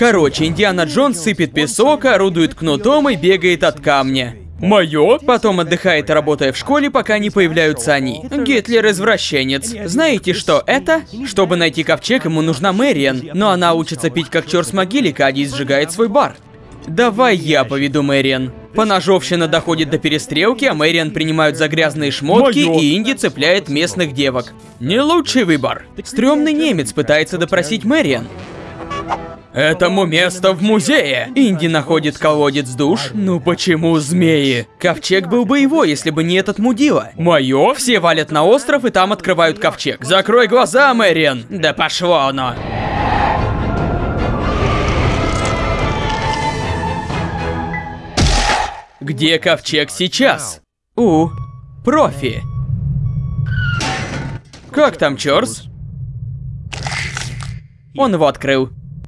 Короче, Индиана Джонс сыпет песок, орудует кнутом и бегает от камня. Моё? Потом отдыхает, работая в школе, пока не появляются они. Гитлер извращенец. Знаете, что это? Чтобы найти ковчег, ему нужна Мэриан, но она учится пить как чёрт с могилика, а не сжигает свой бар. Давай я поведу Мэриан. Поножовщина доходит до перестрелки, а Мэриан принимают за грязные шмотки, Моё. и Инди цепляет местных девок. Не лучший выбор. Стрёмный немец пытается допросить Мэриан. Этому место в музее. Инди находит колодец душ. Ну почему змеи? Ковчег был бы его, если бы не этот мудила. Моё? Все валят на остров и там открывают ковчег. Закрой глаза, Мэриан. Да пошло оно. Где ковчег сейчас? У, профи. Как там, Чорс? Он его открыл.